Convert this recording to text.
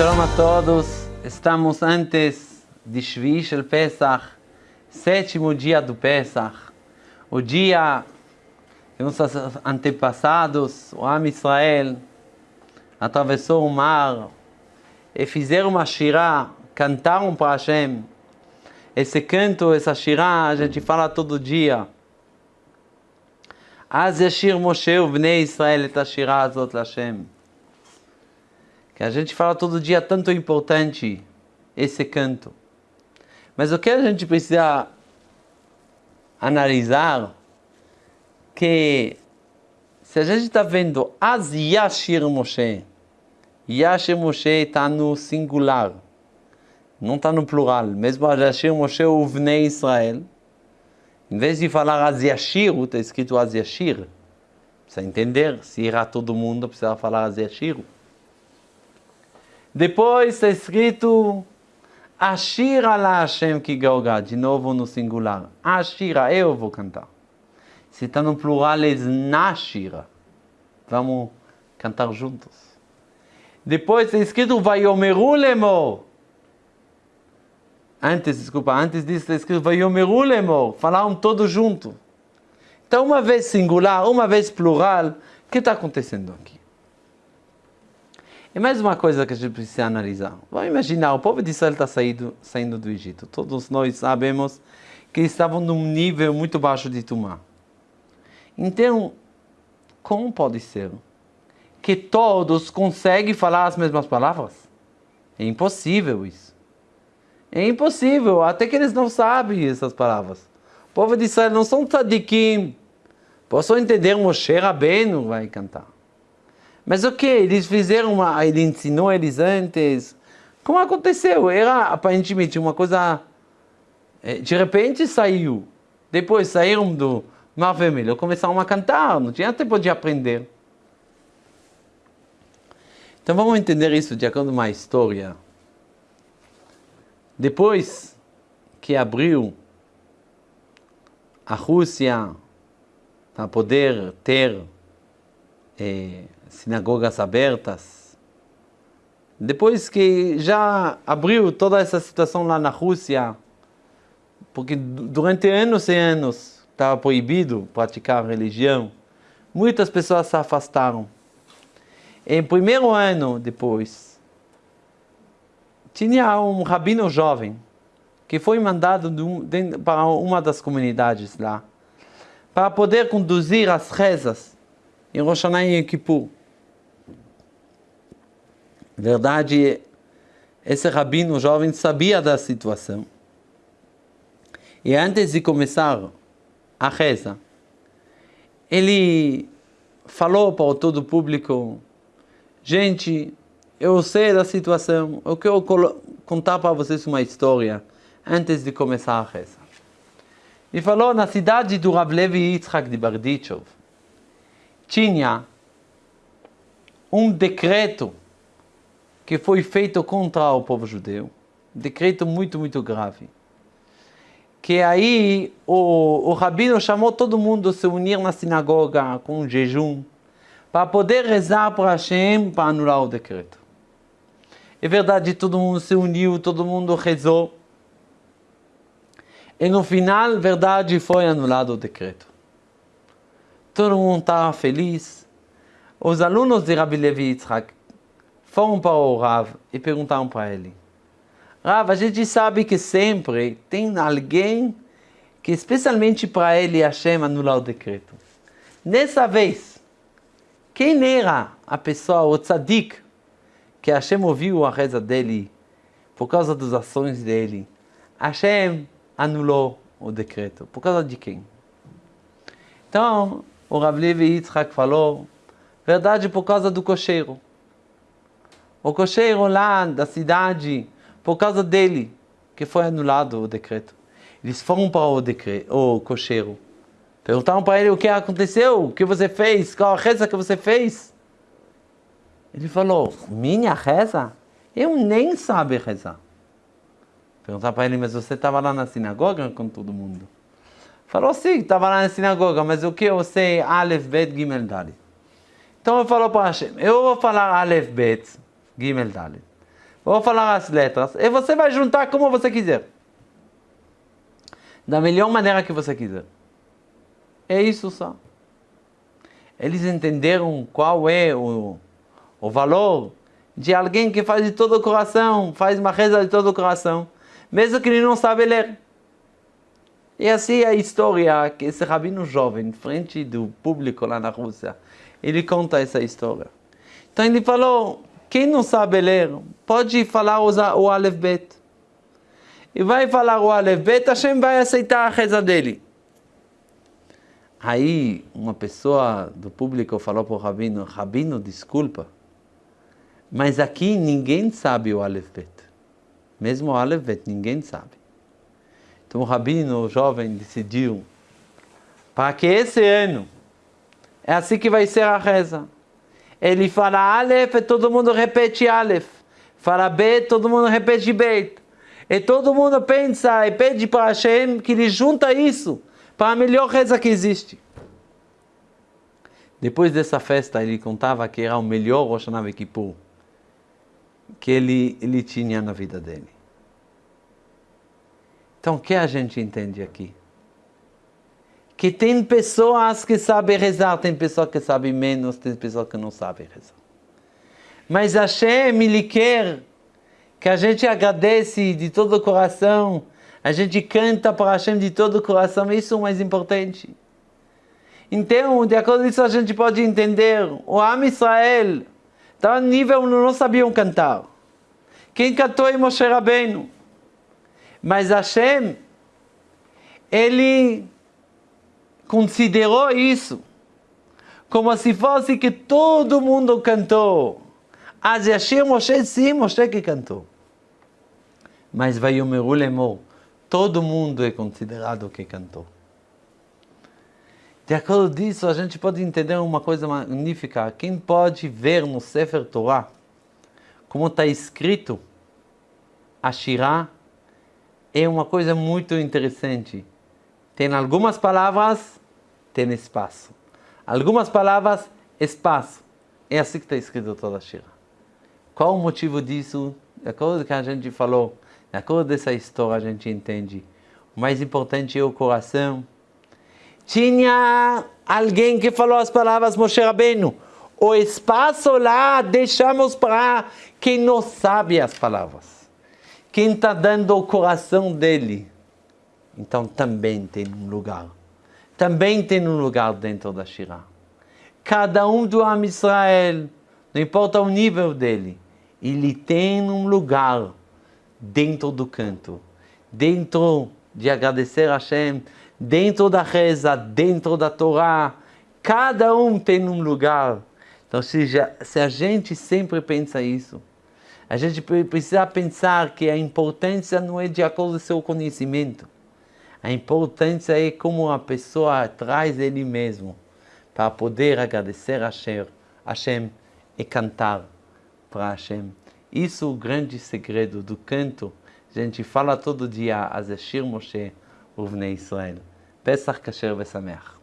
Shalom a todos. Estamos antes de Shvi Shel Pesach, sétimo dia do Pesach. O dia que nossos antepassados, o Am Israel, atravessou o mar e fizeram uma shirá, cantaram para Hashem. Esse canto, essa shirá, a gente fala todo dia. אז ישיר משה ובני ישראל את השירה הזאת להשם. Que a gente fala todo dia tanto importante esse canto. Mas o que a gente precisa analisar que se a gente está vendo as Yashir Moshe, Yashir Moshe está no singular, não está no plural. Mesmo a Yashir Moshe Uvnei Israel, em vez de falar as Yashir, está escrito as Yashir. Precisa entender, se irá todo mundo, precisa falar as Yashir. Depois está escrito Ashira la Hashem ki de novo no singular. Ashira, eu vou cantar. Se está no plural, é Nashira. Vamos cantar juntos. Depois está escrito Vayomeru lemor. Antes, desculpa, antes disso está escrito Vayomeru lemor. Falaram todos juntos. Então, uma vez singular, uma vez plural, o que está acontecendo aqui? E mais uma coisa que a gente precisa analisar. Vamos imaginar, o povo de Israel está saindo, saindo do Egito. Todos nós sabemos que estavam num nível muito baixo de Tumá. Então, como pode ser que todos conseguem falar as mesmas palavras? É impossível isso. É impossível, até que eles não sabem essas palavras. O povo de Israel não são tzadikim. Posso entender Moshe Rabbeinu vai cantar. Mas o que? Eles fizeram uma... Ele ensinou eles antes. Como aconteceu? Era aparentemente uma coisa... Eh, de repente saiu. Depois saíram do Mar Vermelho, começaram a cantar, não tinha tempo de aprender. Então vamos entender isso de acordo com uma história. Depois que abriu a Rússia para poder ter eh, sinagogas abertas, depois que já abriu toda essa situação lá na Rússia, porque durante anos e anos estava proibido praticar religião, muitas pessoas se afastaram. Em primeiro ano depois, tinha um rabino jovem que foi mandado para uma das comunidades lá, para poder conduzir as rezas em Rosh Hashanah e Kippur. Verdade, esse rabino jovem sabia da situação. E antes de começar a reza. Ele falou para todo o público, gente, eu sei da situação, eu quero contar para vocês uma história antes de começar a reza. Ele falou, na cidade do Rav Levi Yitzhak de Bardichov, tinha um decreto que foi feito contra o povo judeu, um decreto muito, muito grave que aí o, o rabino chamou todo mundo a se unir na sinagoga com um jejum para poder rezar para Hashem para anular o decreto. É verdade, todo mundo se uniu, todo mundo rezou. E no final, verdade, foi anulado o decreto. Todo mundo estava feliz. Os alunos de Rabbi Levi Yitzhak foram para o Rav e perguntaram para ele Rav, a gente sabe que sempre tem alguém que especialmente para ele Hashem anular o decreto. Nessa vez, quem era a pessoa, o tzadik, que Hashem ouviu a reza dele por causa das ações dele? Hashem anulou o decreto. Por causa de quem? Então, o Rav Levi Yitzhak falou, verdade por causa do cocheiro. O cocheiro lá da cidade, por causa dele, que foi anulado o decreto. Eles foram para o, decreto, o cocheiro. Perguntaram para ele o que aconteceu, o que você fez, qual a reza que você fez. Ele falou, minha reza? Eu nem sabe rezar. Perguntaram para ele, mas você estava lá na sinagoga com todo mundo? Falou, sim, estava lá na sinagoga, mas o que eu sei? Aleph, Bet, Gimel, Dalet. Então ele falou para Hashem, eu vou falar Aleph, Bet, Gimel, Dalet. vou falar as letras, e você vai juntar como você quiser. Da melhor maneira que você quiser. É isso só. Eles entenderam qual é o, o valor de alguém que faz de todo o coração, faz uma reza de todo o coração, mesmo que ele não sabe ler. E assim a história que esse rabino jovem, frente do público lá na Rússia, ele conta essa história. Então ele falou, quem não sabe ler, pode falar o Aleph Bet. E vai falar o Aleph Bet, Hashem vai aceitar a reza dele. Aí uma pessoa do público falou para o Rabino, Rabino, desculpa, mas aqui ninguém sabe o Aleph Bet. Mesmo o Aleph Bet, ninguém sabe. Então o Rabino, o jovem, decidiu, para que esse ano, é assim que vai ser a reza. Ele fala Aleph e todo mundo repete Aleph. Fala Bet, todo mundo repete Bet. E todo mundo pensa e pede para Hashem que ele junta isso para a melhor reza que existe. Depois dessa festa, ele contava que era o melhor Rosh Hashanah Kippur que ele, ele tinha na vida dele. Então, o que a gente entende aqui? Que tem pessoas que sabem rezar, tem pessoas que sabem menos, tem pessoas que não sabem rezar. Mas Hashem, Ele quer que a gente agradece de todo o coração, a gente canta para Hashem de todo o coração, isso é o mais importante. Então, de acordo com isso, a gente pode entender, o Am Israel estava no nível onde não sabiam cantar. Quem cantou é Moshe Rabbeinu. Mas Hashem, ele considerou isso como se fosse que todo mundo cantou. As Yashir Moshe, sim, Moshe que cantou. Mas vai o Lemor, todo mundo é considerado que cantou. De acordo disso, a gente pode entender uma coisa magnífica. Quem pode ver no Sefer Torah, como está escrito, a Shirah é uma coisa muito interessante. Tem algumas palavras, tem espaço. Algumas palavras, espaço. É assim que está escrito toda a Shira. Qual o motivo disso? De acordo com o que a gente falou, de acordo com essa história, a gente entende. O mais importante é o coração. Tinha alguém que falou as palavras Moshe Rabbeinu. O espaço lá deixamos para quem não sabe as palavras quem está dando o coração dele, então também tem um lugar. Também tem um lugar dentro da Shirah. Cada um do Am Israel, não importa o nível dele, ele tem um lugar dentro do canto, dentro de agradecer a Hashem, dentro da reza, dentro da Torá. Cada um tem um lugar. Então, se, já, se a gente sempre pensa isso, a gente precisa pensar que a importância não é de acordo com o seu conhecimento. A importância é como a pessoa traz ele mesmo para poder agradecer a Hashem, e cantar para Hashem. Isso é o grande segredo do canto. A gente fala todo dia, Azeshir Moshe, Uvnei Israel. Pesach Kasher Vesameach.